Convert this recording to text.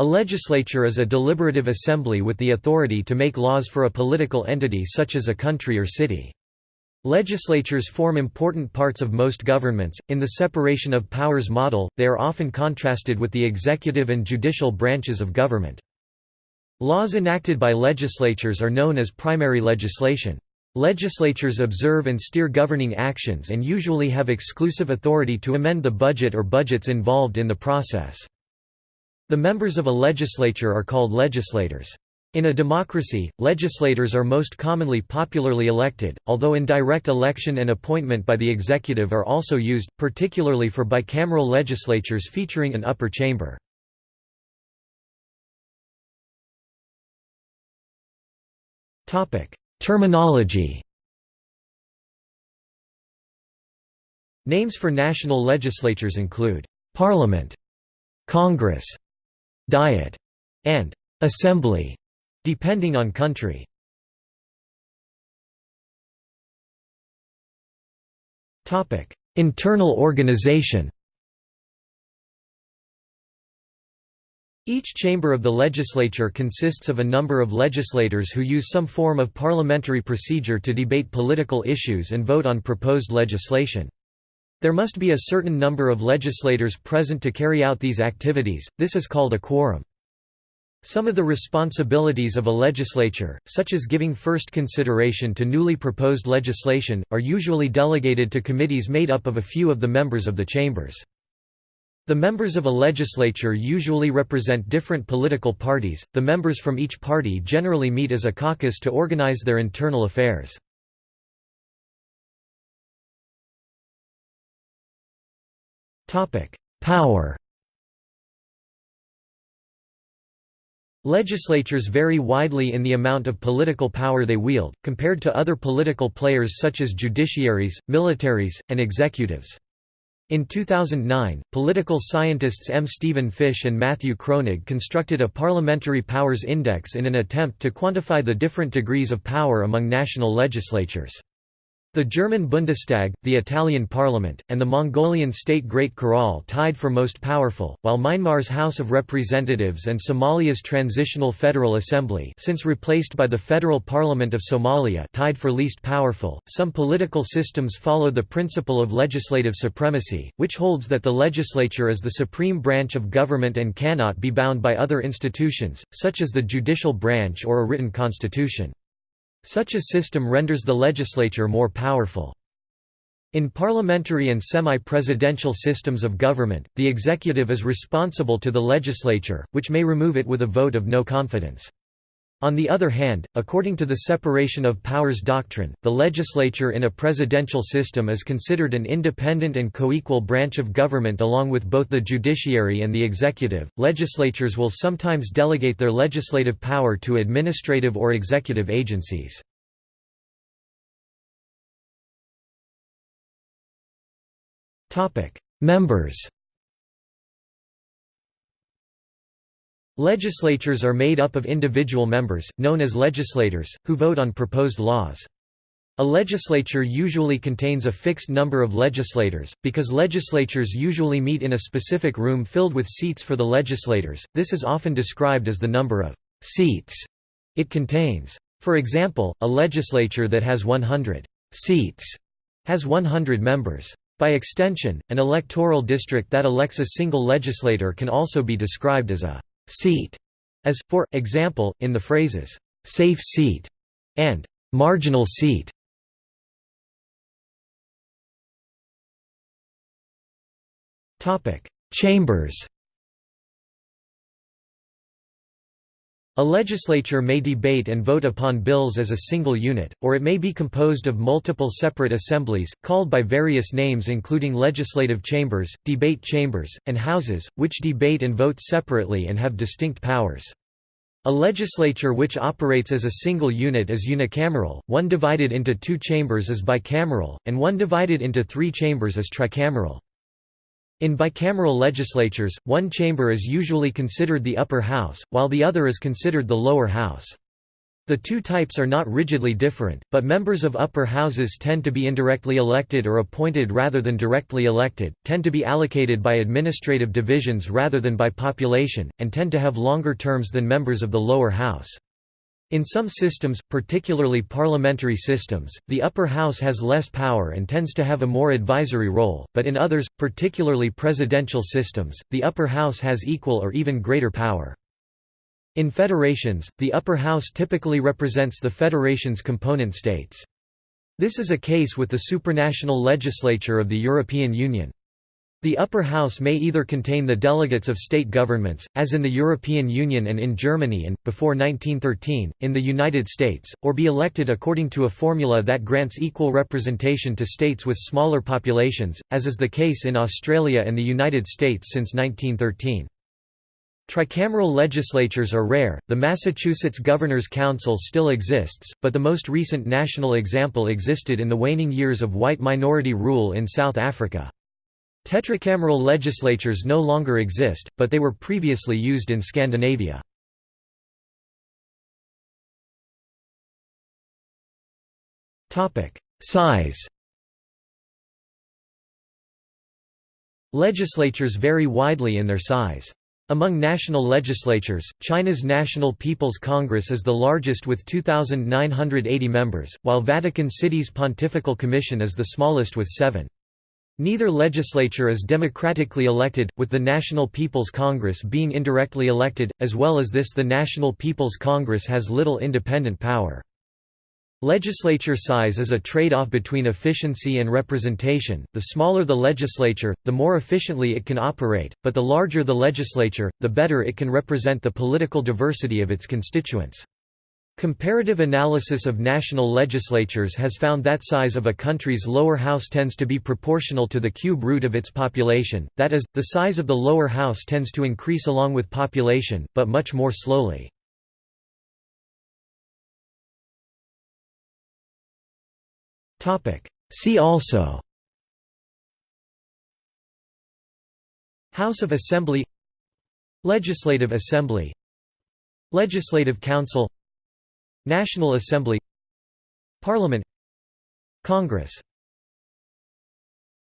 A legislature is a deliberative assembly with the authority to make laws for a political entity such as a country or city. Legislatures form important parts of most governments. In the separation of powers model, they are often contrasted with the executive and judicial branches of government. Laws enacted by legislatures are known as primary legislation. Legislatures observe and steer governing actions and usually have exclusive authority to amend the budget or budgets involved in the process. The members of a legislature are called legislators. In a democracy, legislators are most commonly popularly elected, although indirect election and appointment by the executive are also used, particularly for bicameral legislatures featuring an upper chamber. Terminology Names for national legislatures include, "'Parliament", "'Congress", "'Diet", and "'Assembly' Depending on country. Internal organization Each chamber of the legislature consists of a number of legislators who use some form of parliamentary procedure to debate political issues and vote on proposed legislation. There must be a certain number of legislators present to carry out these activities, this is called a quorum. Some of the responsibilities of a legislature, such as giving first consideration to newly proposed legislation, are usually delegated to committees made up of a few of the members of the chambers. The members of a legislature usually represent different political parties, the members from each party generally meet as a caucus to organize their internal affairs. Power Legislatures vary widely in the amount of political power they wield, compared to other political players such as judiciaries, militaries, and executives. In 2009, political scientists M. Stephen Fish and Matthew Kroenig constructed a Parliamentary Powers Index in an attempt to quantify the different degrees of power among national legislatures. The German Bundestag, the Italian parliament, and the Mongolian state Great Khural tied for most powerful, while Myanmar's House of Representatives and Somalia's Transitional Federal Assembly since replaced by the Federal Parliament of Somalia tied for least powerful. Some political systems follow the principle of legislative supremacy, which holds that the legislature is the supreme branch of government and cannot be bound by other institutions, such as the judicial branch or a written constitution. Such a system renders the legislature more powerful. In parliamentary and semi-presidential systems of government, the executive is responsible to the legislature, which may remove it with a vote of no confidence. On the other hand, according to the separation of powers doctrine, the legislature in a presidential system is considered an independent and coequal branch of government along with both the judiciary and the executive. Legislatures will sometimes delegate their legislative power to administrative or executive agencies. Topic: Members Legislatures are made up of individual members, known as legislators, who vote on proposed laws. A legislature usually contains a fixed number of legislators, because legislatures usually meet in a specific room filled with seats for the legislators, this is often described as the number of «seats» it contains. For example, a legislature that has 100 «seats» has 100 members. By extension, an electoral district that elects a single legislator can also be described as a seat, as, for example, in the phrases, safe seat and marginal seat. Chambers A legislature may debate and vote upon bills as a single unit, or it may be composed of multiple separate assemblies, called by various names including legislative chambers, debate chambers, and houses, which debate and vote separately and have distinct powers. A legislature which operates as a single unit is unicameral, one divided into two chambers is bicameral, and one divided into three chambers is tricameral. In bicameral legislatures, one chamber is usually considered the upper house, while the other is considered the lower house. The two types are not rigidly different, but members of upper houses tend to be indirectly elected or appointed rather than directly elected, tend to be allocated by administrative divisions rather than by population, and tend to have longer terms than members of the lower house. In some systems, particularly parliamentary systems, the upper house has less power and tends to have a more advisory role, but in others, particularly presidential systems, the upper house has equal or even greater power. In federations, the upper house typically represents the federation's component states. This is a case with the supranational legislature of the European Union. The upper house may either contain the delegates of state governments, as in the European Union and in Germany and, before 1913, in the United States, or be elected according to a formula that grants equal representation to states with smaller populations, as is the case in Australia and the United States since 1913. Tricameral legislatures are rare. The Massachusetts Governor's Council still exists, but the most recent national example existed in the waning years of white minority rule in South Africa. Tetracameral legislatures no longer exist, but they were previously used in Scandinavia. Size Legislatures vary widely in their size. Among national legislatures, China's National People's Congress is the largest with 2,980 members, while Vatican City's Pontifical Commission is the smallest with seven. Neither legislature is democratically elected, with the National People's Congress being indirectly elected, as well as this the National People's Congress has little independent power. Legislature size is a trade-off between efficiency and representation, the smaller the legislature, the more efficiently it can operate, but the larger the legislature, the better it can represent the political diversity of its constituents. Comparative analysis of national legislatures has found that size of a country's lower house tends to be proportional to the cube root of its population, that is, the size of the lower house tends to increase along with population, but much more slowly. See also House of Assembly Legislative Assembly Legislative Council National Assembly Parliament Congress